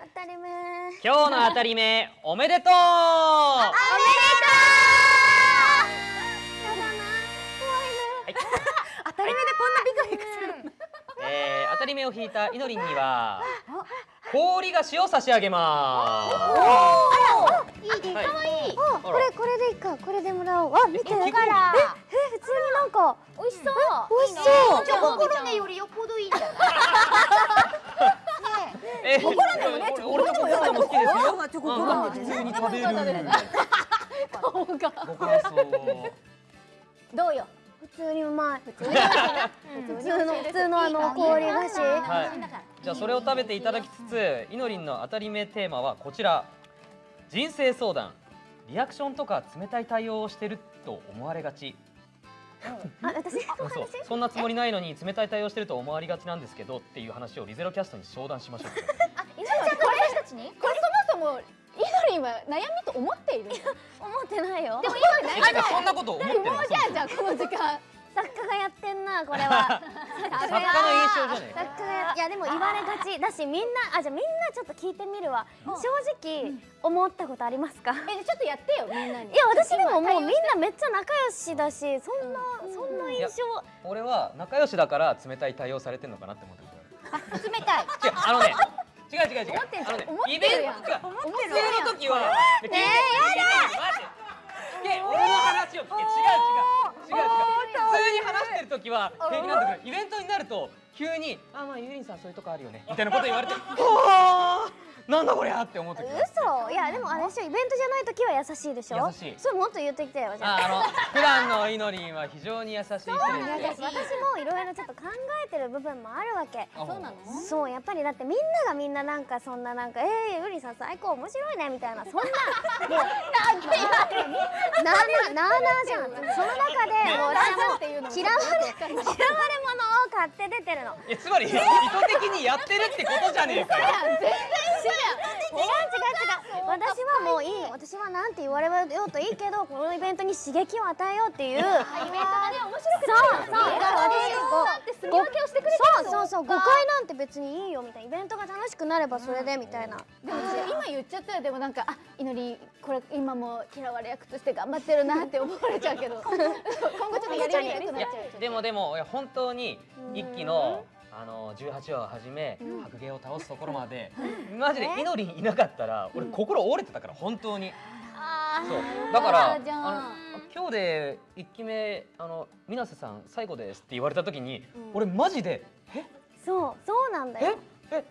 今日の当たり目おめでとう。おめでとう。やだな怖いはい。当たり前でこんなビクビクするの？えー、当たり目を引いたいのりんには氷菓子を差し上げまい。いですはい可愛いあこれこれでいいか。これでもらおう。あ見て。からえ普通になんか。美味しそう。美味しそう。じゃあコロネよりよっぽどいいんじゃな。いす。えー、コロネもね俺俺のこと好きですよ。コロネチョココロ普通に食べる。顔がご感想。どうよ？普通にうまい普普通の普通のあの氷菓子？はい。じゃあそれを食べていただきつつ、いのりんの当たり目テーマはこちら。人生相談。リアクションとか冷たい対応をしてると思われがち。あ私？う。んそうそんなつもりないのに冷たい対応してると思われがちなんですけどっていう話をリゼロキャストに相談しましょう。あ、いちゃん私たちに？これ？そもそもイドリンは悩みと思っている 思ってないよ。でも今え、てかそんなこと思ってるの？もうじゃあじゃあこの時間。作家がやってんなこれは。作家の印象じゃねえか。作家がやいやでも言われがちだしみんなあじゃあみんなちょっと聞いてみるわ。正直思ったことありますか？えちょっとやってよみんなに。いや私でももうみんなめっちゃ仲良しだしそんなそんな印象。俺は仲良しだから冷たい対応されてんのかなって思ってる。冷たい。違うあのね。違う違う違う。思ってんじゃんね思ってるやん思って普るやん通の時はねえやだ。俺の話を聞け違う違う違う違う普通に話してる時は平気なんだけどイベントになると急にあまあゆりんさんそういうとこあるよねみたいなこと言われて。おーなんだこりゃって思って嘘。いやでもあれでしょイベントじゃない時は優しいでしょ。優しい。それもっと言ってきてよじゃあ。ああの普段のいのりんは非常に優しい人です。私もいろいろちょっと考えてる部分もあるわけ。そうなの？そうやっぱりだってみんながみんななんかそんななんか「えー、ゆりさん最高面白いね」みたいなそんな。も うなんて言われるなあなあなあなあじゃん。その中でもう嫌われ嫌われ者を買って出てるの。えつまり意図的にやってるってことじゃねえかよ。違う違う違う。私はもういい。の私はなんて言われようといいけどこのイベントに刺激を与えようっていう。イベントがね面白くそうそうそ誤解なんて別にいいよみたいなイベントが楽しくなればそれでみたいなでも今言っちゃったらでもなんかあいのりこれ今も嫌われ役として頑張ってるなって思われちゃうけど。今後ちょっとやりにくくないっやちゃうでもでもいや本当に一期のあの18話をはじめ白芸を倒すところまで。マジでいのりんいなかったら俺心折れてたから本当に。あそう。だからああの今日で一期目あの水瀬さん最後ですって言われた時に俺マジでえ？そうそうなんだえよ。え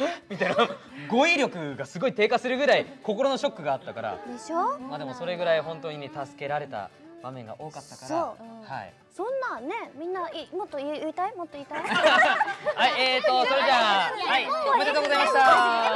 えみたいな。語彙力がすごい低下するぐらい心のショックがあったから。でしょ？まあでもそれぐらい本当にね助けられた場面が多かったから。そう。はい。そんなねみんないもっと言いたい？もっと言いたい？はい、えーと、それじゃあ、はい、おめでとうございました。